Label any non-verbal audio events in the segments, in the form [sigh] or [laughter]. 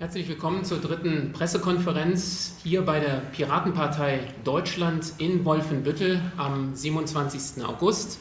Herzlich willkommen zur dritten Pressekonferenz hier bei der Piratenpartei Deutschland in Wolfenbüttel am 27. August.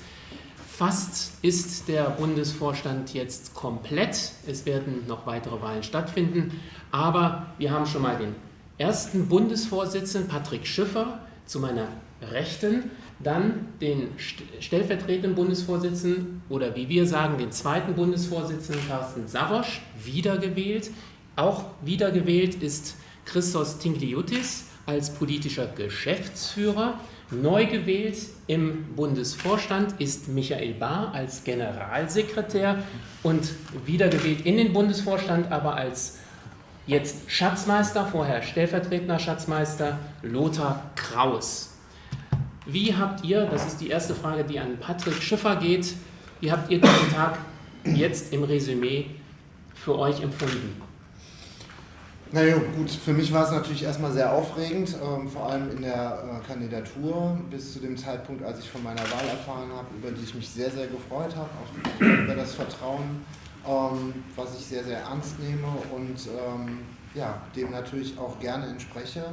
Fast ist der Bundesvorstand jetzt komplett. Es werden noch weitere Wahlen stattfinden. Aber wir haben schon mal den ersten Bundesvorsitzenden, Patrick Schiffer, zu meiner Rechten. Dann den stellvertretenden Bundesvorsitzenden oder wie wir sagen, den zweiten Bundesvorsitzenden Carsten Savosch, wiedergewählt. Auch wiedergewählt ist Christos Tingliutis als politischer Geschäftsführer. Neu gewählt im Bundesvorstand ist Michael Bahr als Generalsekretär und wiedergewählt in den Bundesvorstand, aber als jetzt Schatzmeister, vorher stellvertretender Schatzmeister Lothar Kraus. Wie habt ihr, das ist die erste Frage, die an Patrick Schiffer geht, wie habt ihr diesen Tag jetzt im Resümee für euch empfunden? Naja, gut, für mich war es natürlich erstmal sehr aufregend, ähm, vor allem in der äh, Kandidatur, bis zu dem Zeitpunkt, als ich von meiner Wahl erfahren habe, über die ich mich sehr, sehr gefreut habe, auch über das Vertrauen, ähm, was ich sehr, sehr ernst nehme und ähm, ja, dem natürlich auch gerne entspreche.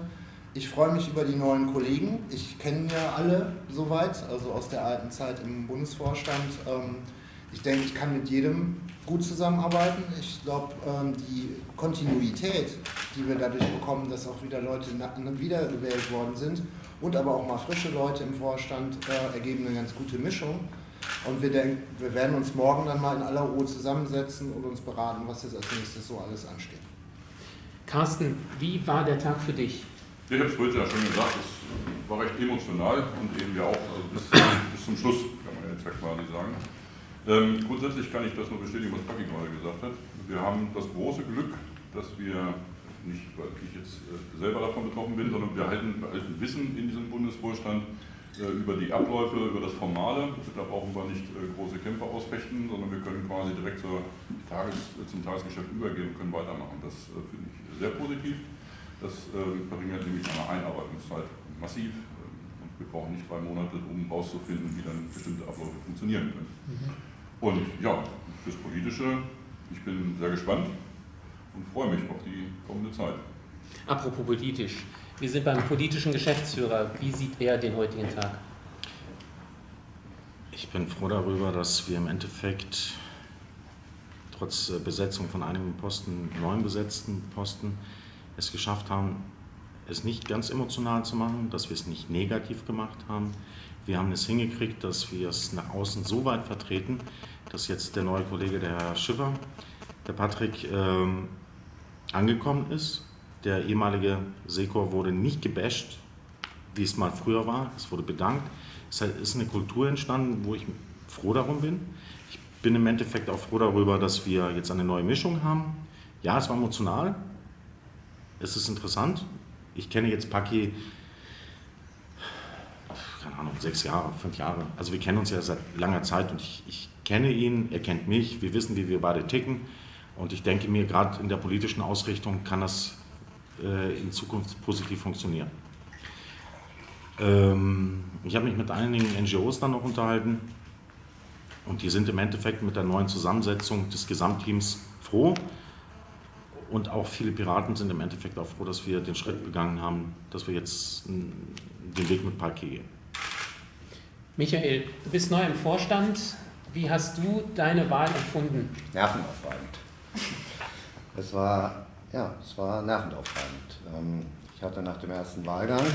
Ich freue mich über die neuen Kollegen. Ich kenne ja alle soweit, also aus der alten Zeit im Bundesvorstand. Ich denke, ich kann mit jedem gut zusammenarbeiten. Ich glaube, ähm, die Kontinuität, die wir dadurch bekommen, dass auch wieder Leute wiedergewählt worden sind und aber auch mal frische Leute im Vorstand, äh, ergeben eine ganz gute Mischung. Und wir, denken, wir werden uns morgen dann mal in aller Ruhe zusammensetzen und uns beraten, was jetzt als nächstes so alles ansteht. Carsten, wie war der Tag für dich? Ich habe es heute ja schon gesagt, es war recht emotional und eben ja auch also bis, bis zum Schluss, kann man jetzt ja quasi sagen. Ähm, grundsätzlich kann ich das nur bestätigen, was Paki gerade gesagt hat. Wir haben das große Glück, dass wir, nicht weil ich jetzt äh, selber davon betroffen bin, sondern wir halten, behalten Wissen in diesem Bundesvorstand äh, über die Abläufe, über das Formale. Da brauchen wir nicht äh, große Kämpfe ausfechten, sondern wir können quasi direkt zur Tages-, zum Tagesgeschäft übergehen und können weitermachen. Das äh, finde ich sehr positiv. Das äh, verringert nämlich eine Einarbeitungszeit massiv und wir brauchen nicht drei Monate, um herauszufinden, wie dann bestimmte Abläufe funktionieren können. Mhm. Und ja, fürs Politische, ich bin sehr gespannt und freue mich auf die kommende Zeit. Apropos politisch, wir sind beim politischen Geschäftsführer. Wie sieht er den heutigen Tag? Ich bin froh darüber, dass wir im Endeffekt trotz Besetzung von einigen Posten, neun besetzten Posten, es geschafft haben, es nicht ganz emotional zu machen, dass wir es nicht negativ gemacht haben. Wir haben es hingekriegt, dass wir es nach außen so weit vertreten, dass jetzt der neue Kollege, der Herr Schiffer, der Patrick, ähm, angekommen ist. Der ehemalige Sekor wurde nicht gebasht, wie es mal früher war. Es wurde bedankt. Es ist eine Kultur entstanden, wo ich froh darum bin. Ich bin im Endeffekt auch froh darüber, dass wir jetzt eine neue Mischung haben. Ja, es war emotional. Es ist interessant. Ich kenne jetzt Paki keine Ahnung, sechs Jahre, fünf Jahre. Also wir kennen uns ja seit langer Zeit und ich, ich kenne ihn, er kennt mich, wir wissen, wie wir beide ticken. Und ich denke mir, gerade in der politischen Ausrichtung kann das äh, in Zukunft positiv funktionieren. Ähm, ich habe mich mit einigen NGOs dann noch unterhalten und die sind im Endeffekt mit der neuen Zusammensetzung des Gesamtteams froh. Und auch viele Piraten sind im Endeffekt auch froh, dass wir den Schritt begangen haben, dass wir jetzt den Weg mit Parquet gehen. Michael, du bist neu im Vorstand. Wie hast du deine Wahl empfunden? Nervenaufreibend. Es war, ja, es war nervenaufreibend. Ähm, ich hatte nach dem ersten Wahlgang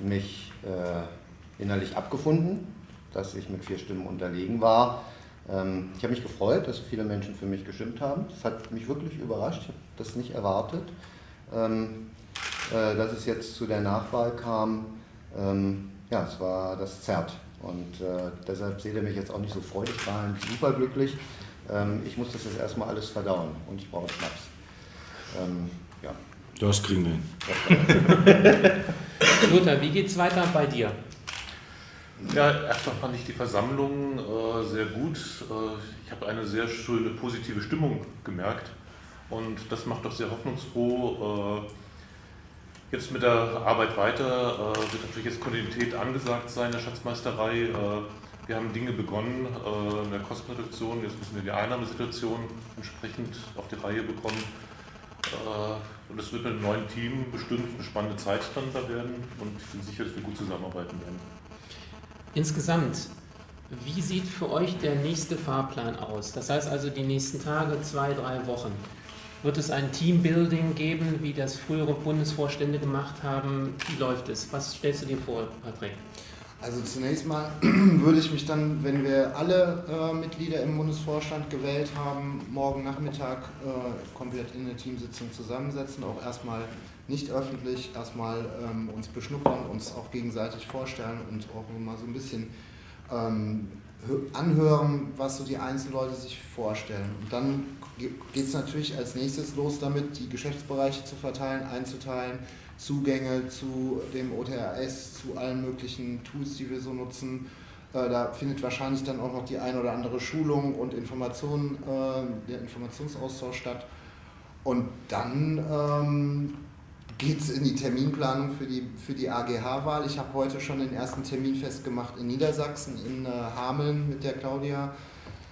mich äh, innerlich abgefunden, dass ich mit vier Stimmen unterlegen war. Ähm, ich habe mich gefreut, dass so viele Menschen für mich gestimmt haben. Das hat mich wirklich überrascht. Ich habe das nicht erwartet. Ähm, äh, dass es jetzt zu der Nachwahl kam, ja, es war das zerrt. Und äh, deshalb seht ihr mich jetzt auch nicht so freudig strahlend, superglücklich. Ähm, ich muss das jetzt erstmal alles verdauen und ich brauche Schnaps. Ähm, ja. Das kriegen wir hin. [laughs] Lothar, wie geht es weiter bei dir? Ja, erstmal fand ich die Versammlung äh, sehr gut. Äh, ich habe eine sehr schöne positive Stimmung gemerkt und das macht doch sehr hoffnungsfroh. Äh, Jetzt mit der Arbeit weiter äh, wird natürlich jetzt Kontinuität angesagt sein in der Schatzmeisterei. Äh, wir haben Dinge begonnen äh, in der Kostenreduktion, jetzt müssen wir die Einnahmesituation entsprechend auf die Reihe bekommen. Und es wird mit dem neuen Team bestimmt eine spannende Zeit dann da werden und ich bin sicher, dass wir gut zusammenarbeiten werden. Insgesamt, wie sieht für euch der nächste Fahrplan aus? Das heißt also die nächsten Tage, zwei, drei Wochen. Wird es ein Teambuilding geben, wie das frühere Bundesvorstände gemacht haben? Wie läuft es? Was stellst du dir vor, Patrick? Also zunächst mal [clears throat] würde ich mich dann, wenn wir alle äh, Mitglieder im Bundesvorstand gewählt haben, morgen Nachmittag äh, komplett in eine Teamsitzung zusammensetzen, auch erstmal nicht öffentlich, erstmal ähm, uns beschnuppern, uns auch gegenseitig vorstellen und auch mal so ein bisschen ähm, anhören, was so die einzelnen Leute sich vorstellen. Und dann geht es natürlich als nächstes los damit, die Geschäftsbereiche zu verteilen, einzuteilen, Zugänge zu dem OTRS, zu allen möglichen Tools, die wir so nutzen. Äh, da findet wahrscheinlich dann auch noch die ein oder andere Schulung und Information, äh, der Informationsaustausch statt. Und dann ähm, geht es in die Terminplanung für die, für die AGH-Wahl. Ich habe heute schon den ersten Termin festgemacht in Niedersachsen, in äh, Hameln mit der Claudia.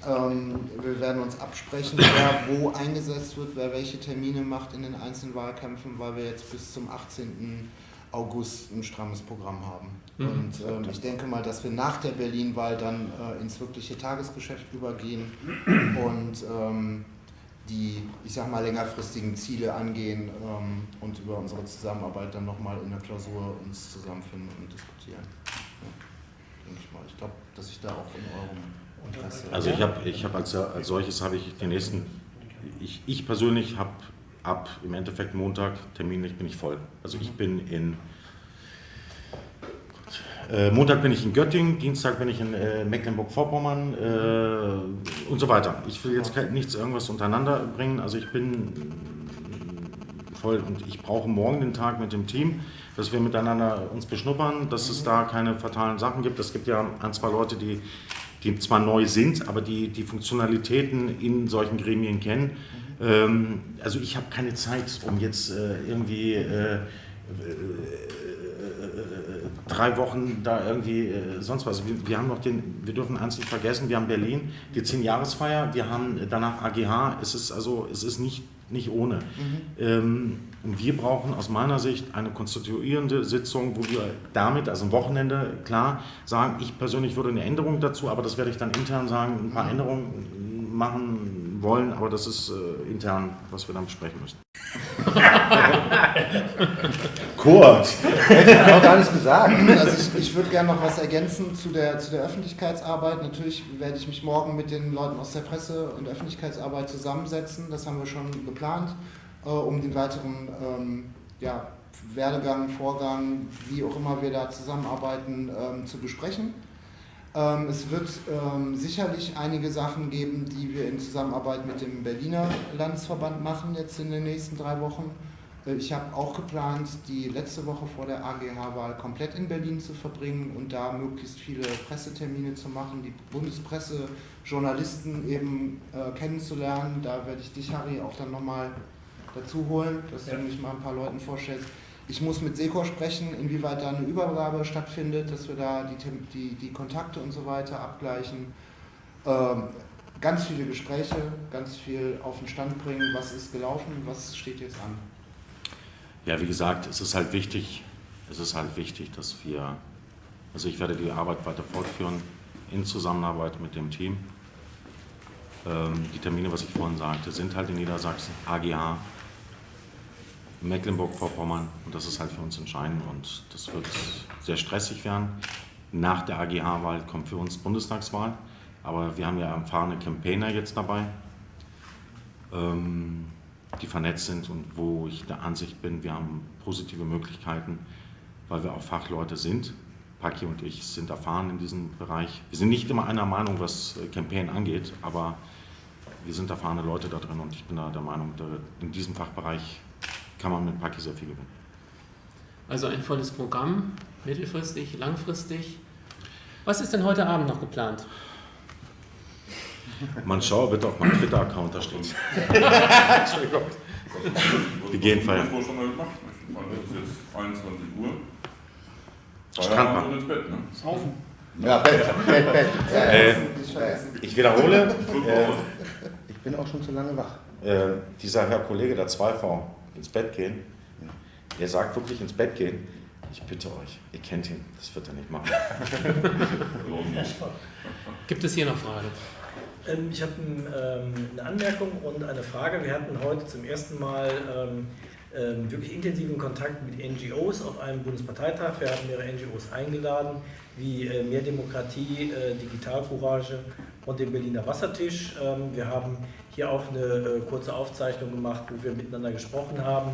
Ähm, wir werden uns absprechen, [laughs] wer wo eingesetzt wird, wer welche Termine macht in den einzelnen Wahlkämpfen, weil wir jetzt bis zum 18. August ein strammes Programm haben. Mhm. Und ähm, ich denke mal, dass wir nach der Berlin-Wahl dann äh, ins wirkliche Tagesgeschäft übergehen [clears throat] und ähm, die, ich sag mal, längerfristigen Ziele angehen ähm, und über unsere Zusammenarbeit dann nochmal in der Klausur uns zusammenfinden und diskutieren. Ja, denke ich mal. Ich glaube, dass ich da auch in eurem also ich habe ich hab als, als solches habe ich die nächsten, ich, ich persönlich habe ab im Endeffekt Montag terminlich bin ich voll. Also ich bin in Montag bin ich in Göttingen, Dienstag bin ich in äh, Mecklenburg-Vorpommern äh, und so weiter. Ich will jetzt nichts irgendwas untereinander bringen. Also ich bin voll und ich brauche morgen den Tag mit dem Team, dass wir miteinander uns beschnuppern, dass es da keine fatalen Sachen gibt. Es gibt ja ein, zwei Leute, die die zwar neu sind, aber die die Funktionalitäten in solchen Gremien kennen. Ähm, also ich habe keine Zeit, um jetzt äh, irgendwie äh, äh, drei Wochen da irgendwie äh, sonst was. Wir, wir, haben noch den, wir dürfen eins nicht vergessen, wir haben Berlin, die 10-Jahresfeier, wir haben danach AGH, es ist also, es ist nicht, nicht ohne. Mhm. Ähm, wir brauchen aus meiner Sicht eine konstituierende Sitzung, wo wir damit, also am Wochenende, klar sagen, ich persönlich würde eine Änderung dazu, aber das werde ich dann intern sagen, ein paar Änderungen machen wollen, aber das ist äh, intern, was wir dann besprechen müssen. [laughs] Kurz. Hätte ich auch gar nicht gesagt. Also ich, ich würde gerne noch was ergänzen zu der, zu der Öffentlichkeitsarbeit. Natürlich werde ich mich morgen mit den Leuten aus der Presse- und Öffentlichkeitsarbeit zusammensetzen. Das haben wir schon geplant, äh, um den weiteren ähm, ja, Werdegang, Vorgang, wie auch immer wir da zusammenarbeiten, ähm, zu besprechen. Ähm, es wird ähm, sicherlich einige Sachen geben, die wir in Zusammenarbeit mit dem Berliner Landesverband machen, jetzt in den nächsten drei Wochen. Äh, ich habe auch geplant, die letzte Woche vor der AGH-Wahl komplett in Berlin zu verbringen und da möglichst viele Pressetermine zu machen, die Bundespresse, Journalisten eben äh, kennenzulernen. Da werde ich dich, Harry, auch dann nochmal dazu holen, dass ja. du mich mal ein paar Leuten vorstellst. Ich muss mit Secor sprechen, inwieweit da eine Übergabe stattfindet, dass wir da die, die, die Kontakte und so weiter abgleichen. Ähm, ganz viele Gespräche, ganz viel auf den Stand bringen, was ist gelaufen, was steht jetzt an. Ja, wie gesagt, es ist halt wichtig, es ist halt wichtig, dass wir, also ich werde die Arbeit weiter fortführen in Zusammenarbeit mit dem Team. Ähm, die Termine, was ich vorhin sagte, sind halt in Niedersachsen, AGH, Mecklenburg-Vorpommern und das ist halt für uns entscheidend und das wird sehr stressig werden. Nach der AGH-Wahl kommt für uns Bundestagswahl, aber wir haben ja erfahrene Campaigner jetzt dabei, ähm, die vernetzt sind und wo ich der Ansicht bin, wir haben positive Möglichkeiten, weil wir auch Fachleute sind. Paki und ich sind erfahren in diesem Bereich. Wir sind nicht immer einer Meinung, was äh, Campaign angeht, aber wir sind erfahrene Leute da drin und ich bin da der Meinung, in diesem Fachbereich kann man mit Paki sehr viel gewinnen. Also ein volles Programm, mittelfristig, langfristig. Was ist denn heute Abend noch geplant? Man schaue bitte auf meinen Twitter-Account, da steht [laughs] Entschuldigung. Wir gehen feiern. Das schon mal gemacht. Es ist jetzt 21 Uhr. Strandbad. Und ins Bett, ne? Saufen. Ja, Bett, Bett, Bett. Äh, ich wiederhole. Äh, ich bin auch schon zu lange wach. äh, dieser Herr Kollege der 2V ins Bett gehen, er sagt wirklich ins Bett gehen, ich bitte euch, ihr kennt ihn, das wird er nicht machen. [laughs] Gibt es hier noch Fragen? Ähm, Ich habe ähm, eine Anmerkung und eine Frage. Wir hatten heute zum ersten Mal ähm, wirklich intensiven Kontakt mit NGOs auf einem Bundesparteitag. Wir hatten mehrere NGOs eingeladen, wie äh, Mehr Demokratie, äh, Digitalcourage und den Berliner Wassertisch. Wir haben hier auch eine äh, kurze Aufzeichnung gemacht, wo wir miteinander gesprochen haben,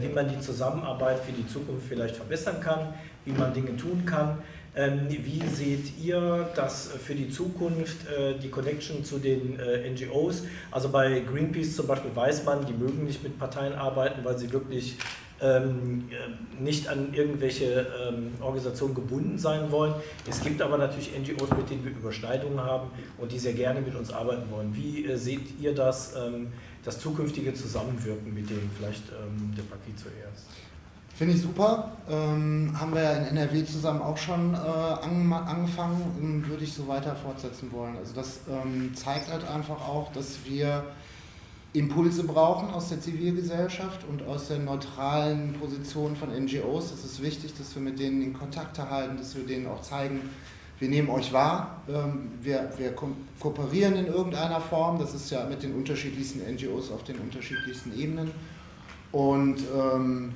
wie man die Zusammenarbeit für die Zukunft vielleicht verbessern kann, wie man Dinge tun kann. Ähm, Wie seht ihr das für die Zukunft, äh, die Connection zu den äh, NGOs? Also bei Greenpeace zum Beispiel weiß man, die mögen nicht mit Parteien arbeiten, weil sie wirklich ähm, äh, nicht an irgendwelche ähm, Organisationen gebunden sein wollen. Es gibt aber natürlich NGOs, mit denen wir Überschneidungen haben und die sehr gerne mit uns arbeiten wollen. Wie seht ihr das, das zukünftige Zusammenwirken mit denen? Vielleicht der Paki zuerst. Finde ich super. Ähm, haben wir ja in NRW zusamgen auch schon äh, ange angefangen und würde ich so weiter fortsetzen wollen. Also das ähm, zeigt halt einfach auch, dass wir Impulse brauchen aus der Zivilgesellschaft und aus der neutralen Position von NGOs. Es ist wichtig, dass wir mit denen in Kontakt halten, dass wir denen auch zeigen, wir nehmen euch wahr, ähm, wir, wir ko kooperieren in irgendeiner Form. Das ist ja mit den unterschiedlichsten NGOs auf den unterschiedlichsten Ebenen. Und ähm,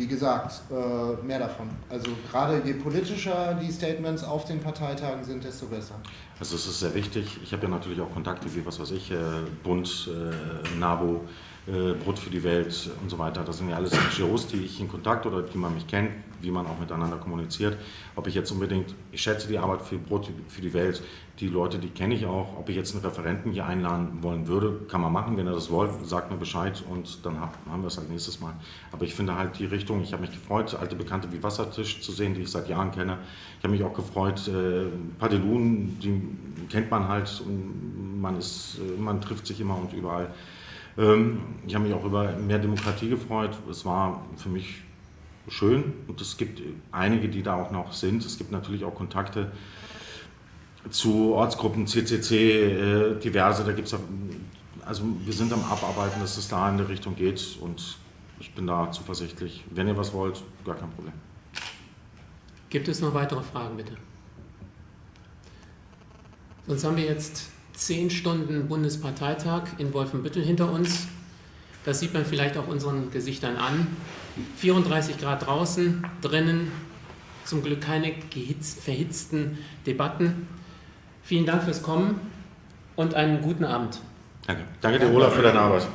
wie gesagt, äh, mehr davon. Also gerade je politischer die Statements auf den Parteitagen sind, desto besser. Also es ist sehr wichtig. Ich habe ja natürlich auch Kontakte wie, was weiß ich, äh, Bund, äh, NABU, äh, Brot für die Welt und so weiter. Das sind ja alles NGOs, die ich in Kontakt oder die man mich kennt, wie man auch miteinander kommuniziert. Ob ich jetzt unbedingt, ich schätze die Arbeit für Brot für die Welt, die Leute, die kenne ich auch. Ob ich jetzt einen Referenten hier einladen wollen würde, kann man machen. Wenn er das wollt, sagt mir Bescheid und dann haben wir es halt nächstes Mal. Aber ich finde halt die Richtung, ich habe mich gefreut, alte Bekannte wie Wassertisch zu sehen, die ich seit Jahren kenne. Ich habe mich auch gefreut, äh, Padelun, die kennt man halt und man, ist, äh, man trifft sich immer und überall. Ähm, ich habe mich auch über mehr Demokratie gefreut. Es war für mich schön und es gibt einige, die da auch noch sind. Es gibt natürlich auch Kontakte zu Ortsgruppen, CCC, äh, diverse. Da gibt's also wir sind am Abarbeiten, dass es da in die Richtung geht und ich bin da zuversichtlich. Wenn ihr was wollt, gar kein Problem. Gibt es noch weitere Fragen, bitte? Sonst haben wir jetzt zehn Stunden Bundesparteitag in Wolfenbüttel hinter uns. Das sieht man vielleicht auch unseren Gesichtern an. 34 Grad draußen, drinnen zum Glück keine verhitzten Debatten. Vielen Dank fürs Kommen und einen guten Abend. Danke. Danke dir, Olaf, für deine Arbeit.